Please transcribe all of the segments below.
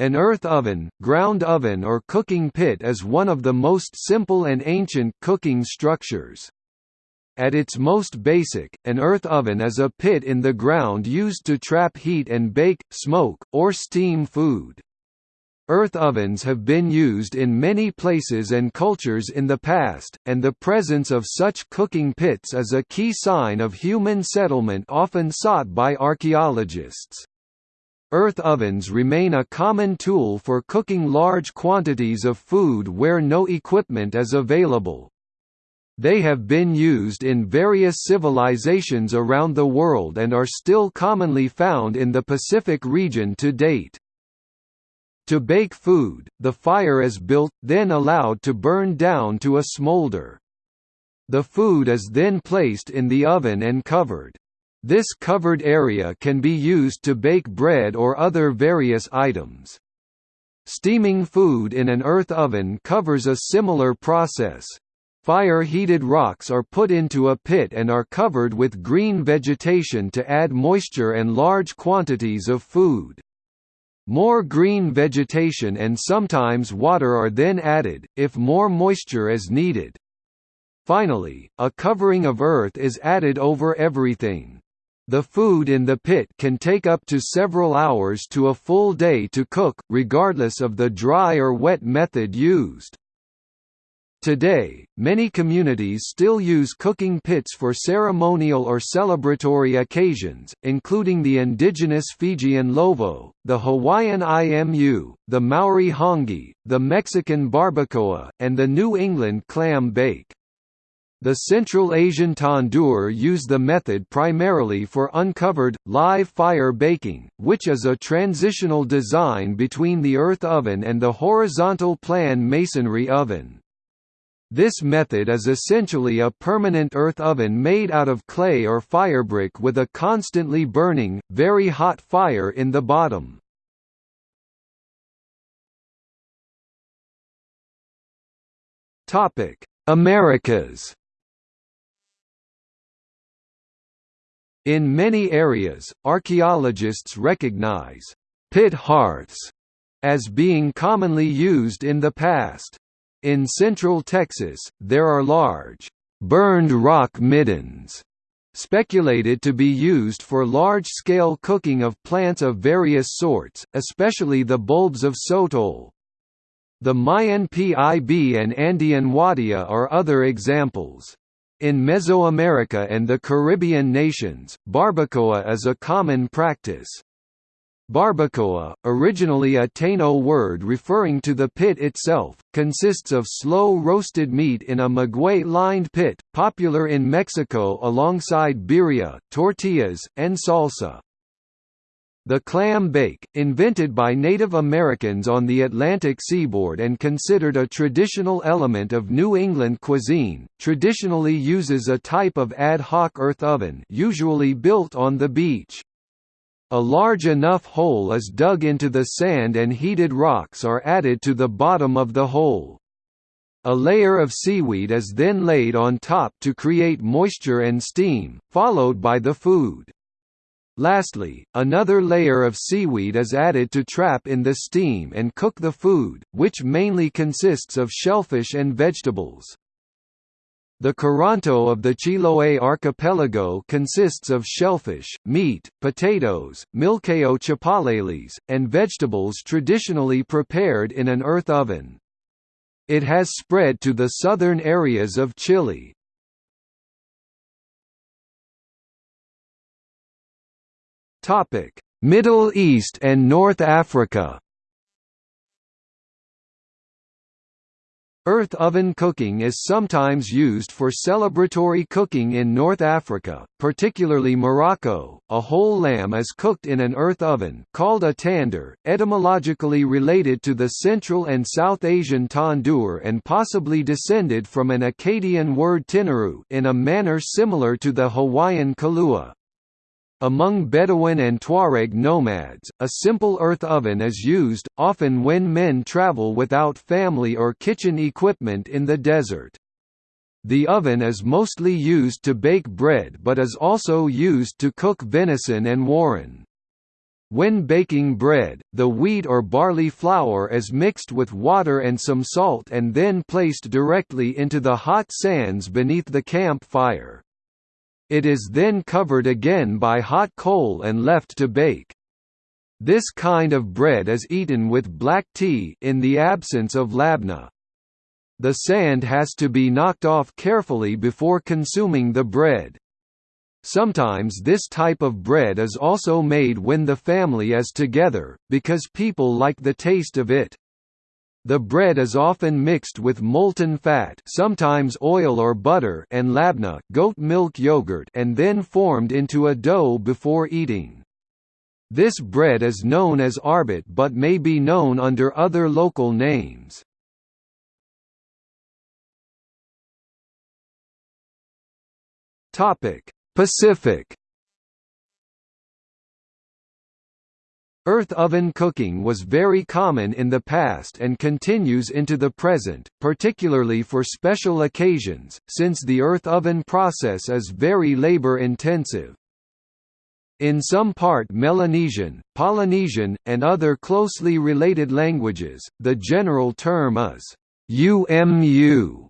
An earth oven, ground oven or cooking pit is one of the most simple and ancient cooking structures. At its most basic, an earth oven is a pit in the ground used to trap heat and bake, smoke, or steam food. Earth ovens have been used in many places and cultures in the past, and the presence of such cooking pits is a key sign of human settlement often sought by archaeologists. Earth ovens remain a common tool for cooking large quantities of food where no equipment is available. They have been used in various civilizations around the world and are still commonly found in the Pacific region to date. To bake food, the fire is built, then allowed to burn down to a smolder. The food is then placed in the oven and covered. This covered area can be used to bake bread or other various items. Steaming food in an earth oven covers a similar process. Fire-heated rocks are put into a pit and are covered with green vegetation to add moisture and large quantities of food. More green vegetation and sometimes water are then added, if more moisture is needed. Finally, a covering of earth is added over everything. The food in the pit can take up to several hours to a full day to cook, regardless of the dry or wet method used. Today, many communities still use cooking pits for ceremonial or celebratory occasions, including the indigenous Fijian lovo, the Hawaiian imu, the Maori hāngī, the Mexican barbacoa, and the New England clam bake. The Central Asian tandoor use the method primarily for uncovered, live fire baking, which is a transitional design between the earth oven and the horizontal plan masonry oven. This method is essentially a permanent earth oven made out of clay or firebrick with a constantly burning, very hot fire in the bottom. Americas In many areas, archaeologists recognize pit hearths as being commonly used in the past. In central Texas, there are large, burned rock middens, speculated to be used for large-scale cooking of plants of various sorts, especially the bulbs of sotol. The Mayan Pib and Andean huatia are other examples. In Mesoamerica and the Caribbean nations, barbacoa is a common practice. Barbacoa, originally a Taino word referring to the pit itself, consists of slow-roasted meat in a maguey-lined pit, popular in Mexico alongside birria, tortillas, and salsa. The clam bake, invented by Native Americans on the Atlantic seaboard and considered a traditional element of New England cuisine, traditionally uses a type of ad hoc earth oven usually built on the beach. A large enough hole is dug into the sand and heated rocks are added to the bottom of the hole. A layer of seaweed is then laid on top to create moisture and steam, followed by the food. Lastly, another layer of seaweed is added to trap in the steam and cook the food, which mainly consists of shellfish and vegetables. The Curanto of the Chiloé archipelago consists of shellfish, meat, potatoes, milcao chapaleles, and vegetables traditionally prepared in an earth oven. It has spread to the southern areas of Chile. Topic: Middle East and North Africa. Earth oven cooking is sometimes used for celebratory cooking in North Africa, particularly Morocco. A whole lamb is cooked in an earth oven called a tandoor, etymologically related to the Central and South Asian tandoor and possibly descended from an Akkadian word tinaru in a manner similar to the Hawaiian kalua. Among Bedouin and Tuareg nomads, a simple earth oven is used, often when men travel without family or kitchen equipment in the desert. The oven is mostly used to bake bread but is also used to cook venison and warren. When baking bread, the wheat or barley flour is mixed with water and some salt and then placed directly into the hot sands beneath the camp fire. It is then covered again by hot coal and left to bake. This kind of bread is eaten with black tea in the absence of labna. The sand has to be knocked off carefully before consuming the bread. Sometimes this type of bread is also made when the family is together, because people like the taste of it. The bread is often mixed with molten fat sometimes oil or butter and labna goat milk yogurt and then formed into a dough before eating. This bread is known as arbit but may be known under other local names. Pacific Earth oven cooking was very common in the past and continues into the present, particularly for special occasions, since the earth oven process is very labor-intensive. In some part Melanesian, Polynesian, and other closely related languages, the general term is UMU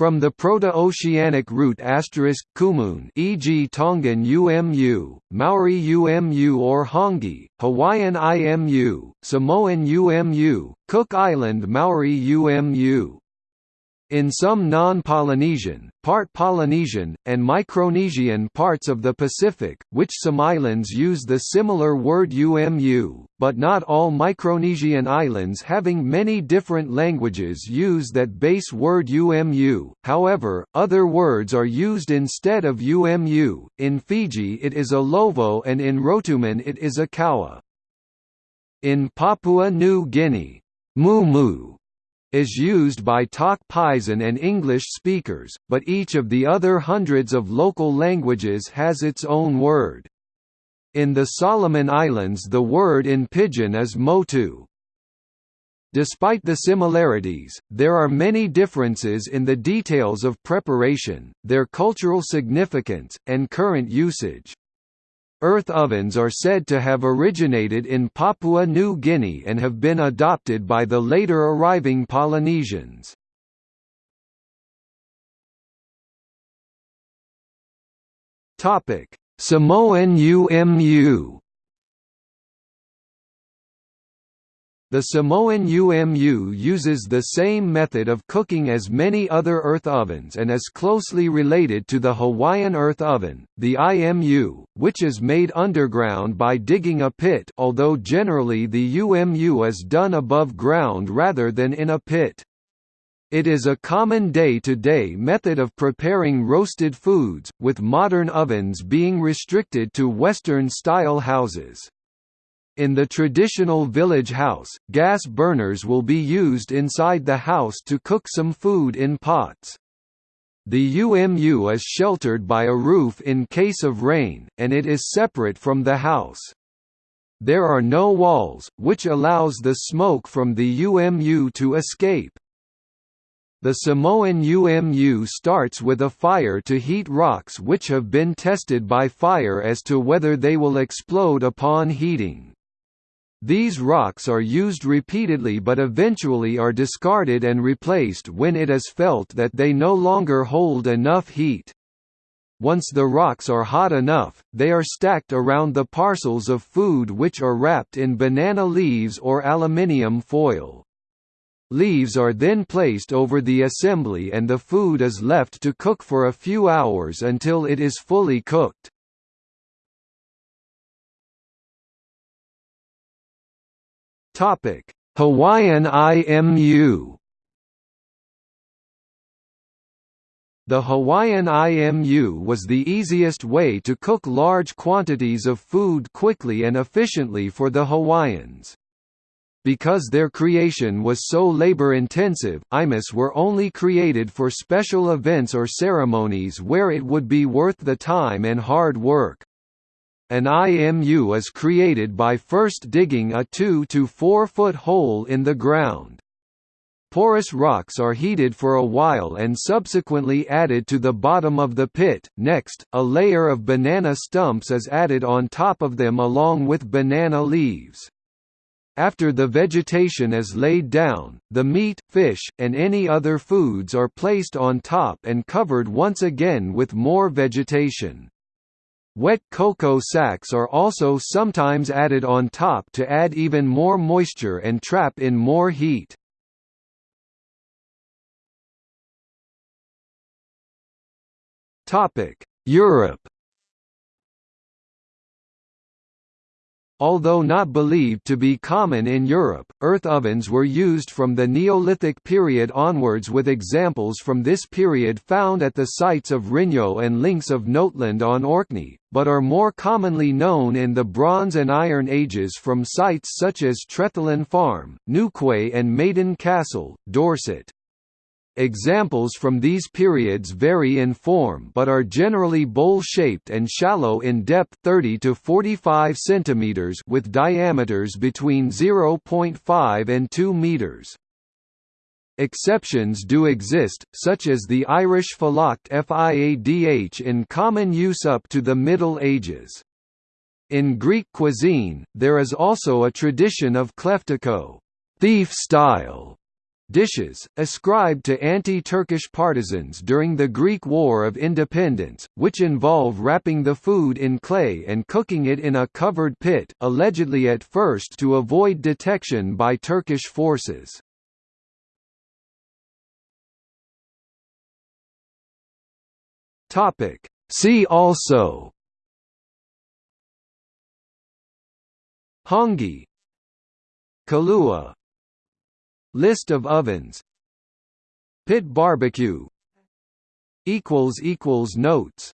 from the Proto-Oceanic root asterisk kumun, e.g. Tongan UMU, Maori UMU or Hāngī, Hawaiian IMU, Samoan UMU, Cook Island Maori UMU. In some non-Polynesian, part Polynesian, and Micronesian parts of the Pacific, which some islands use the similar word umu, but not all Micronesian islands having many different languages use that base word umu, however, other words are used instead of umu, in Fiji it is a lovo and in Rotuman it is a kawa. In Papua New Guinea, mumu is used by Tok Pisin and English speakers, but each of the other hundreds of local languages has its own word. In the Solomon Islands the word in Pidgin is motu. Despite the similarities, there are many differences in the details of preparation, their cultural significance, and current usage. Earth ovens are said to have originated in Papua New Guinea and have been adopted by the later arriving Polynesians. Samoan UMU The Samoan UMU uses the same method of cooking as many other earth ovens and is closely related to the Hawaiian earth oven, the IMU, which is made underground by digging a pit although generally the UMU is done above ground rather than in a pit. It is a common day-to-day -day method of preparing roasted foods, with modern ovens being restricted to Western-style houses. In the traditional village house, gas burners will be used inside the house to cook some food in pots. The UMU is sheltered by a roof in case of rain, and it is separate from the house. There are no walls, which allows the smoke from the UMU to escape. The Samoan UMU starts with a fire to heat rocks which have been tested by fire as to whether they will explode upon heating. These rocks are used repeatedly but eventually are discarded and replaced when it is felt that they no longer hold enough heat. Once the rocks are hot enough, they are stacked around the parcels of food which are wrapped in banana leaves or aluminium foil. Leaves are then placed over the assembly and the food is left to cook for a few hours until it is fully cooked. Topic: Hawaiian IMU. The Hawaiian IMU was the easiest way to cook large quantities of food quickly and efficiently for the Hawaiians. Because their creation was so labor-intensive, IMUs were only created for special events or ceremonies where it would be worth the time and hard work. An IMU is created by first digging a 2 to 4 foot hole in the ground. Porous rocks are heated for a while and subsequently added to the bottom of the pit. Next, a layer of banana stumps is added on top of them along with banana leaves. After the vegetation is laid down, the meat, fish, and any other foods are placed on top and covered once again with more vegetation. Wet cocoa sacks are also sometimes added on top to add even more moisture and trap in more heat. Europe Although not believed to be common in Europe, earth ovens were used from the Neolithic period onwards with examples from this period found at the sites of Rinyo and Links of Noltland on Orkney, but are more commonly known in the Bronze and Iron Ages from sites such as Trethellan Farm, Newquay and Maiden Castle, Dorset. Examples from these periods vary in form but are generally bowl-shaped and shallow in depth 30 to 45 cm with diameters between 0.5 and 2 meters. Exceptions do exist, such as the Irish Fulacht Fiadh in common use up to the Middle Ages. In Greek cuisine, there is also a tradition of kleftiko thief style dishes, ascribed to anti-Turkish partisans during the Greek War of Independence, which involve wrapping the food in clay and cooking it in a covered pit, allegedly at first to avoid detection by Turkish forces. See also Hāngī Kalua List of ovens. Pit barbecue. Notes